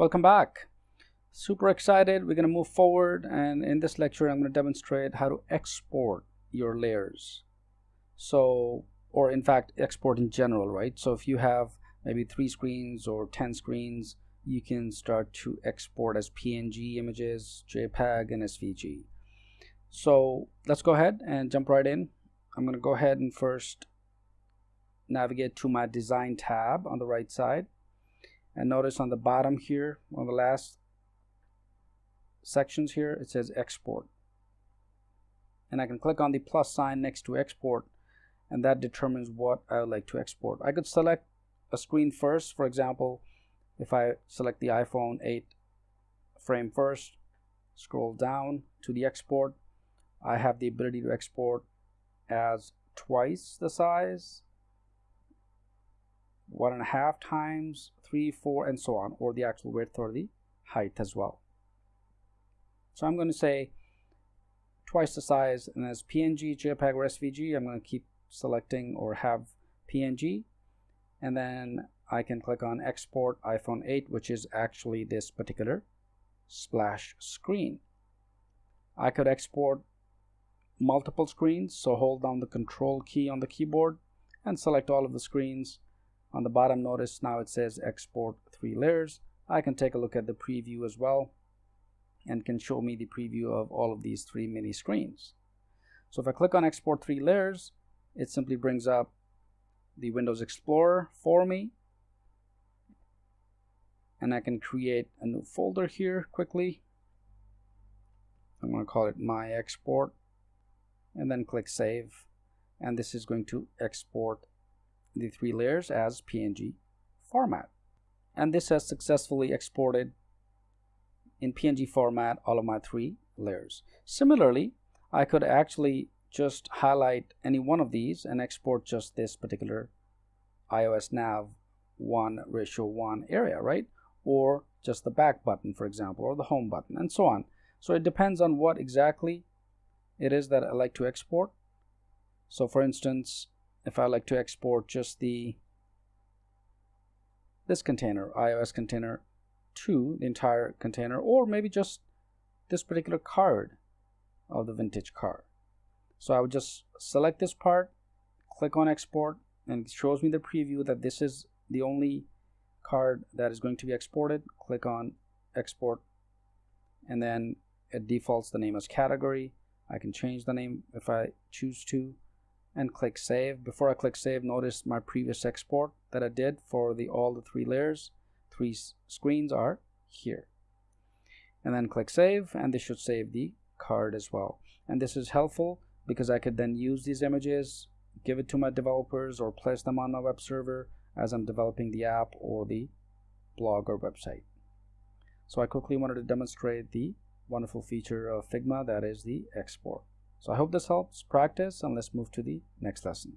Welcome back. Super excited. We're going to move forward and in this lecture I'm going to demonstrate how to export your layers. So, or in fact export in general, right? So if you have maybe three screens or 10 screens, you can start to export as PNG images, JPEG and SVG. So let's go ahead and jump right in. I'm going to go ahead and first navigate to my design tab on the right side and notice on the bottom here on the last sections here it says export. And I can click on the plus sign next to export and that determines what I would like to export. I could select a screen first for example if I select the iPhone 8 frame first scroll down to the export. I have the ability to export as twice the size one and a half times three four and so on or the actual width or the height as well. So I'm going to say twice the size and as PNG JPEG or SVG I'm going to keep selecting or have PNG and then I can click on export iPhone 8 which is actually this particular splash screen. I could export multiple screens so hold down the control key on the keyboard and select all of the screens on the bottom notice now it says export three layers. I can take a look at the preview as well and can show me the preview of all of these three mini screens. So if I click on export three layers it simply brings up the Windows Explorer for me. And I can create a new folder here quickly. I'm going to call it my export and then click save. And this is going to export the three layers as PNG format. And this has successfully exported in PNG format all of my three layers. Similarly I could actually just highlight any one of these and export just this particular iOS nav 1 ratio 1 area right? Or just the back button for example or the home button and so on. So it depends on what exactly it is that I like to export. So for instance if I like to export just the this container iOS container to the entire container or maybe just this particular card of the vintage car so I would just select this part click on export and it shows me the preview that this is the only card that is going to be exported. Click on export and then it defaults the name as category. I can change the name if I choose to and click save. Before I click save notice my previous export that I did for the all the three layers. Three screens are here. And then click save and this should save the card as well. And this is helpful because I could then use these images give it to my developers or place them on my web server as I'm developing the app or the blog or website. So I quickly wanted to demonstrate the wonderful feature of Figma that is the export so I hope this helps practice and let's move to the next lesson.